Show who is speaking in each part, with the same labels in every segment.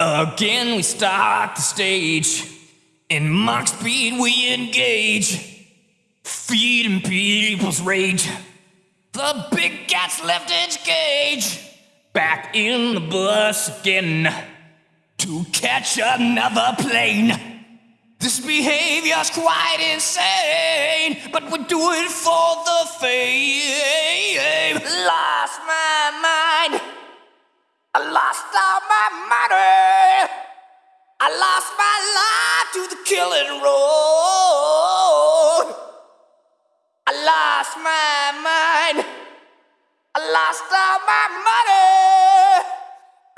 Speaker 1: Again, we start the stage. In mock speed, we engage. Feeding people's rage. The big cat's left its cage. Back in the bus again. To catch another plane. This behavior's quite insane, but we do it for the fame. Lost my mind. Killing road. I lost my mind. I lost all my money.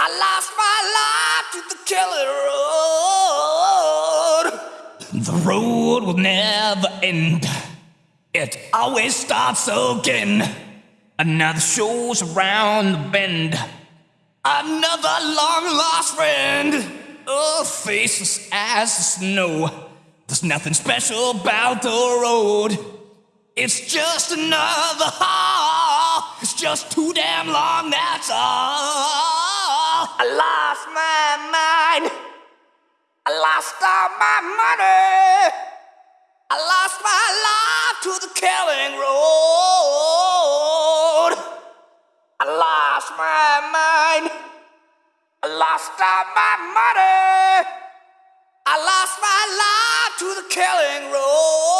Speaker 1: I lost my life to the killing road. The road will never end. It always starts again. Another show's around the bend. Another long lost friend. Oh, faceless as the snow. There's nothing special about the road. It's just another haul. It's just too damn long, that's all. I lost my mind. I lost all my money. I lost my life to the killing road. I lost my mind. I lost all my money. I lost my life to the killing road.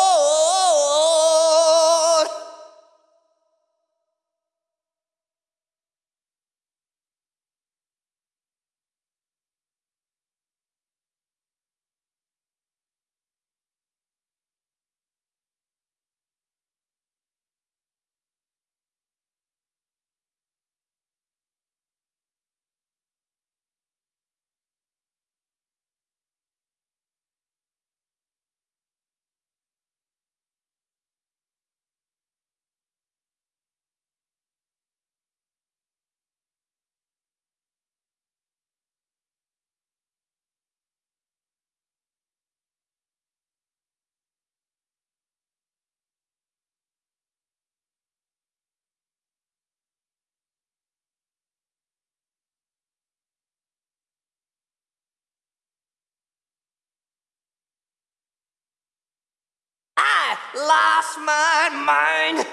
Speaker 1: Lost my mind.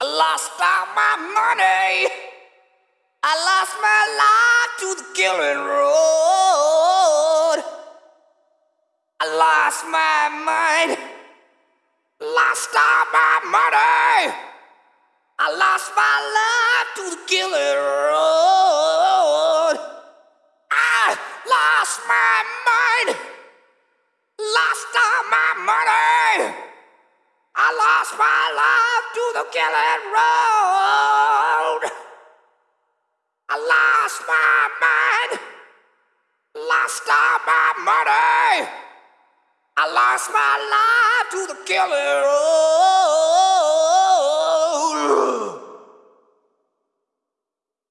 Speaker 1: I lost all my money. I lost my life to the killing road. I lost my mind. Lost all my money. I lost my life to the killing road. I lost my to road. I lost my mind. Lost all my money. I lost my life to the Killer road.